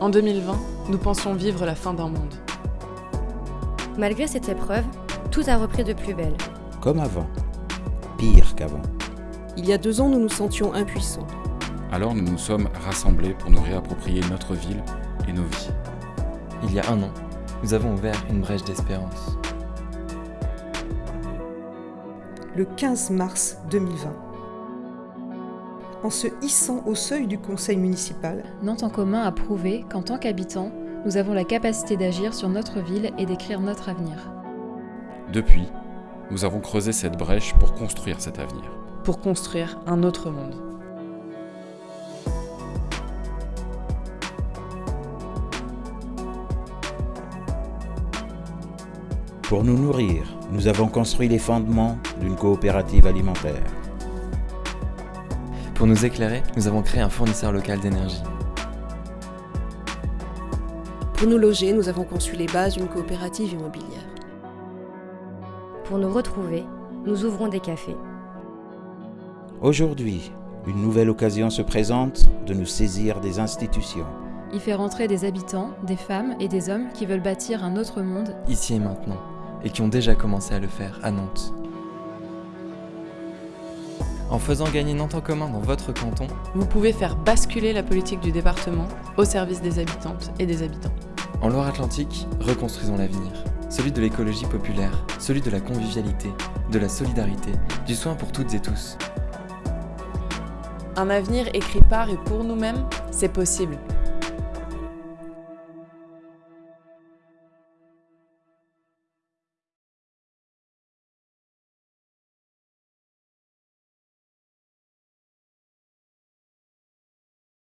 En 2020, nous pensions vivre la fin d'un monde. Malgré cette épreuve, tout a repris de plus belle. Comme avant. Pire qu'avant. Il y a deux ans, nous nous sentions impuissants. Alors nous nous sommes rassemblés pour nous réapproprier notre ville et nos vies. Il y a un an, nous avons ouvert une brèche d'espérance. Le 15 mars 2020. En se hissant au seuil du conseil municipal, Nantes en commun a prouvé qu'en tant qu'habitants, nous avons la capacité d'agir sur notre ville et d'écrire notre avenir. Depuis, nous avons creusé cette brèche pour construire cet avenir. Pour construire un autre monde. Pour nous nourrir, nous avons construit les fondements d'une coopérative alimentaire. Pour nous éclairer, nous avons créé un fournisseur local d'énergie. pour nous loger, nous avons conçu les bases d'une coopérative immobilière. Pour nous retrouver, nous ouvrons des cafés. Aujourd'hui, une nouvelle occasion se présente de nous saisir des institutions. Il fait rentrer des habitants, des femmes et des hommes qui veulent bâtir un autre monde ici et maintenant, et qui ont déjà commencé à le faire à Nantes. En faisant gagner Nantes en commun dans votre canton, Vous pouvez faire basculer la politique du département au service des habitantes et des habitants. en Loire-Atlantique, reconstruisons l'avenir. Celui de l'écologie populaire, celui de la convivialité, de la solidarité, du soin pour toutes et tous. Un avenir écrit par et pour nous-mêmes, c'est possible.